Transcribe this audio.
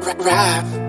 rap, rap.